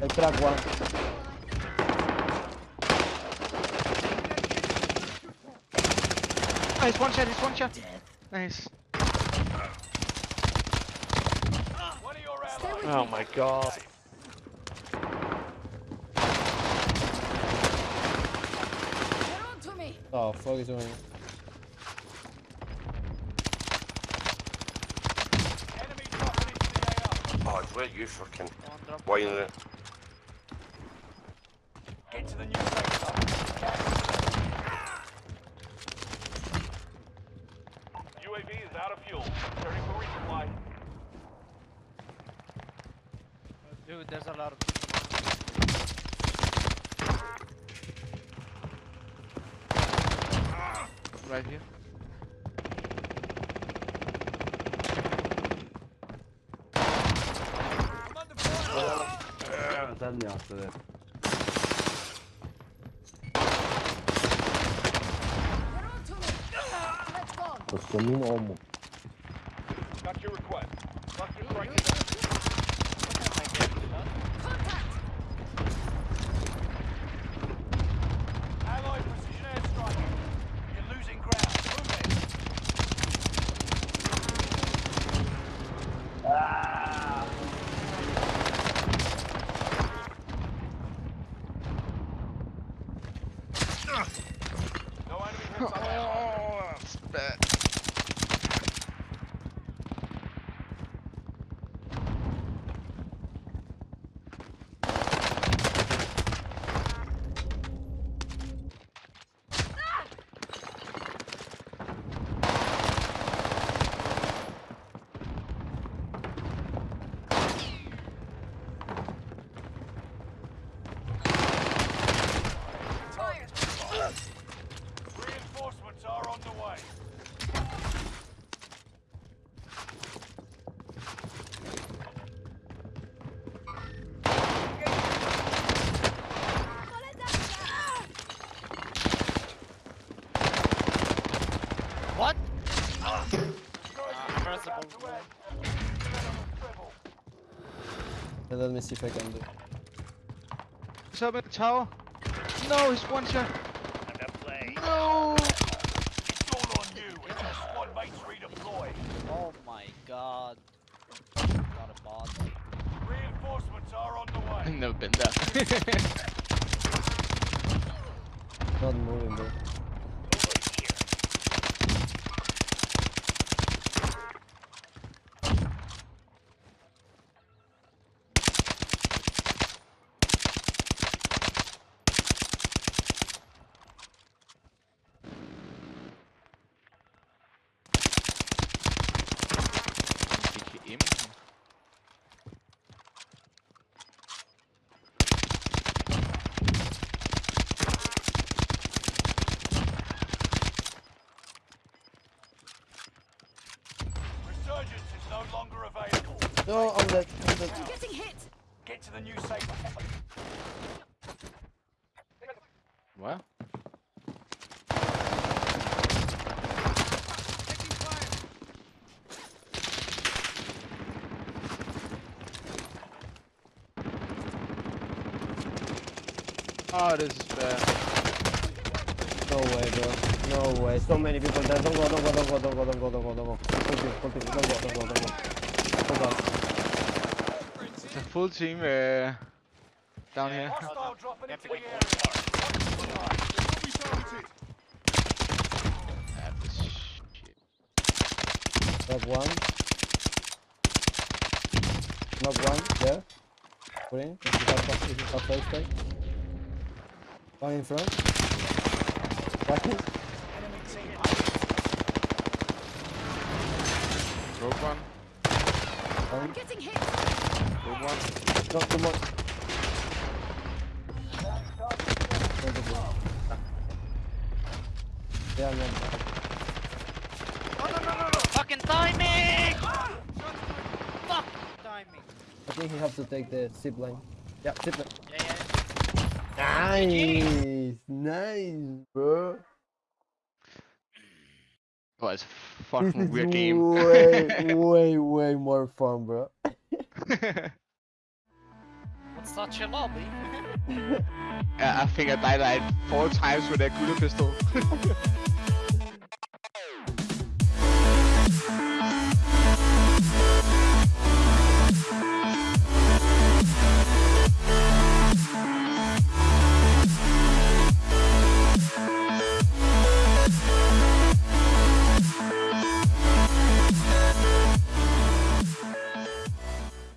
I crack one. Nice, one shot, he's one shot. Nice. One of your allies. Oh my god. Get on to me. Oh, fuck is doing? Enemy dropping into the AR. Oh, where you fucking whining it? Get to the new safe zone. UAV is out of fuel. Ready for resupply. Dude, there's a lot of people. Right here. I'm under fire. Sen mi yaptın? Get on. Let's go. Got your request. Cluster strike Oh, that's bad. Fire. Reinforcements are on the way. What? Ah, Impressible. And let me see if I can do. He's up in the tower. No, he's one shot. No. It's all on you as your squad mates redeploy. Oh my god. Got a bot. Reinforcements are on the way. I've never been there. Not moving, bro. No, I'm dead. I'm dead. I'm getting hit. Get to the new safe. What? Oh, this is bad. No way, bro. No way. So many people there. Don't go, don't go, don't go, don't go, don't go, don't go, don't go. Continue, continue. Don't go, don't go, don't go. Hold on. It's a full team uh, down here. Hostile dropping into the Epic. area. This shit. Knock one. Knock one. There. Put in. If you have, if you have first take. One in front. Right. Broke one. One. I'm getting hit. Good one. No, two more. Yeah, man. No, no, no, no, no. Fucking timing! Fuck timing. I think he has to take the zip line. Yeah, zip line. Yeah, yeah. Nice, nice, bro. Oh, it's a This fucking is weird game. way, way, way more fun, bro. What's such a lobby? yeah, I think I died like four times with that Guda pistol.